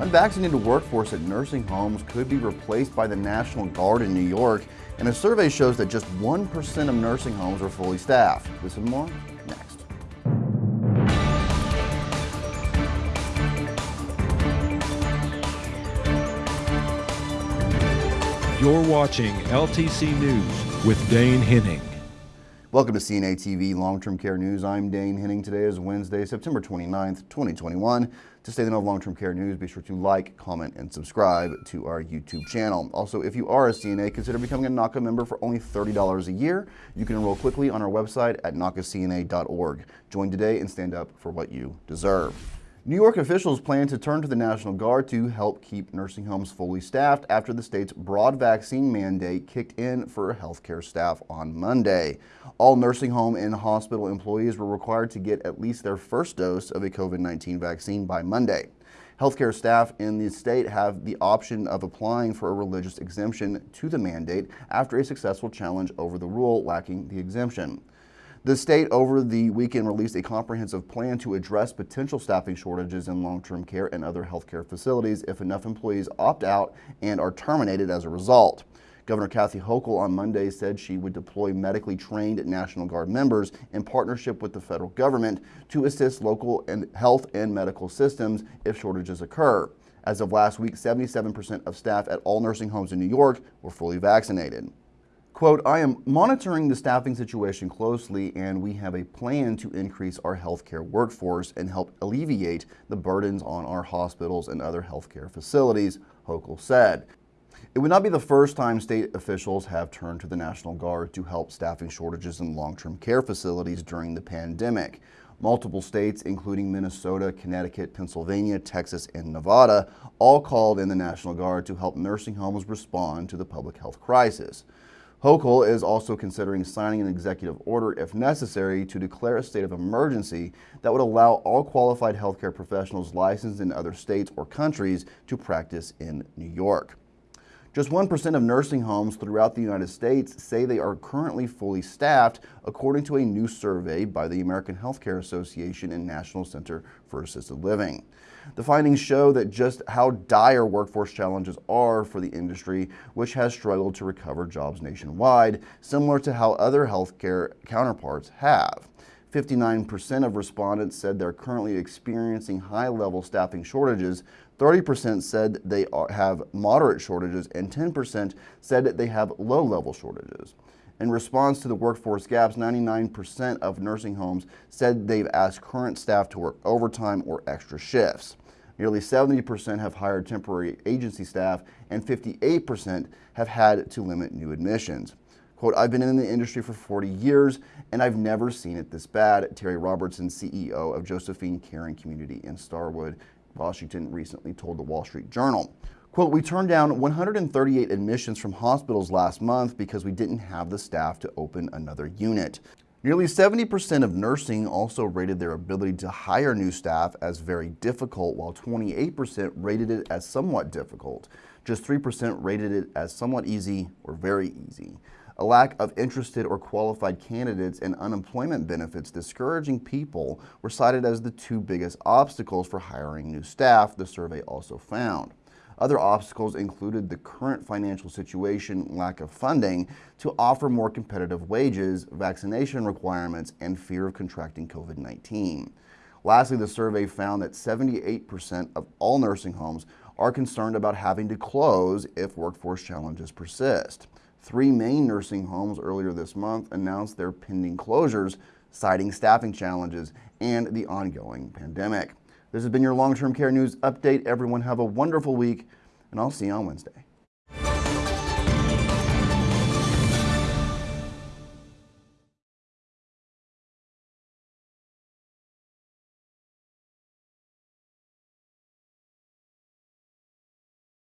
Unvaccinated workforce at nursing homes could be replaced by the National Guard in New York, and a survey shows that just 1% of nursing homes are fully staffed. This and more next. You're watching LTC News with Dane Henning. Welcome to CNA TV Long-Term Care News. I'm Dane Henning. Today is Wednesday, September 29th, 2021. To stay the know of long-term care news, be sure to like, comment, and subscribe to our YouTube channel. Also, if you are a CNA, consider becoming a NAHCA member for only $30 a year. You can enroll quickly on our website at nahcacna.org. Join today and stand up for what you deserve. New York officials plan to turn to the National Guard to help keep nursing homes fully staffed after the state's broad vaccine mandate kicked in for healthcare staff on Monday. All nursing home and hospital employees were required to get at least their first dose of a COVID-19 vaccine by Monday. Healthcare staff in the state have the option of applying for a religious exemption to the mandate after a successful challenge over the rule lacking the exemption. The state over the weekend released a comprehensive plan to address potential staffing shortages in long-term care and other healthcare facilities if enough employees opt out and are terminated as a result. Governor Kathy Hochul on Monday said she would deploy medically trained National Guard members in partnership with the federal government to assist local and health and medical systems if shortages occur. As of last week, 77% of staff at all nursing homes in New York were fully vaccinated. Quote, I am monitoring the staffing situation closely and we have a plan to increase our healthcare workforce and help alleviate the burdens on our hospitals and other healthcare facilities, Hochul said. It would not be the first time state officials have turned to the National Guard to help staffing shortages in long-term care facilities during the pandemic. Multiple states, including Minnesota, Connecticut, Pennsylvania, Texas, and Nevada, all called in the National Guard to help nursing homes respond to the public health crisis. Hochul is also considering signing an executive order, if necessary, to declare a state of emergency that would allow all qualified healthcare professionals licensed in other states or countries to practice in New York. Just 1% of nursing homes throughout the United States say they are currently fully staffed, according to a new survey by the American Healthcare Association and National Center for Assisted Living. The findings show that just how dire workforce challenges are for the industry, which has struggled to recover jobs nationwide, similar to how other healthcare counterparts have. 59% of respondents said they're currently experiencing high-level staffing shortages, 30% said they have moderate shortages, and 10% said they have low-level shortages. In response to the workforce gaps, 99% of nursing homes said they've asked current staff to work overtime or extra shifts. Nearly 70% have hired temporary agency staff and 58% have had to limit new admissions. Quote, I've been in the industry for 40 years and I've never seen it this bad, Terry Robertson, CEO of Josephine Caring Community in Stanwood, Washington, recently told the Wall Street Journal. Quote, we turned down 138 admissions from hospitals last month because we didn't have the staff to open another unit. Nearly 70% of nursing also rated their ability to hire new staff as very difficult, while 28% rated it as somewhat difficult. Just 3% rated it as somewhat easy or very easy. A lack of interested or qualified candidates and unemployment benefits discouraging people were cited as the two biggest obstacles for hiring new staff, the survey also found. Other obstacles included the current financial situation, lack of funding to offer more competitive wages, vaccination requirements, and fear of contracting COVID-19. Lastly, the survey found that 78% of all nursing homes are concerned about having to close if workforce challenges persist. Three Maine nursing homes earlier this month announced their pending closures, citing staffing challenges and the ongoing pandemic. This has been your long-term care news update. Everyone have a wonderful week, and I'll see you on Wednesday.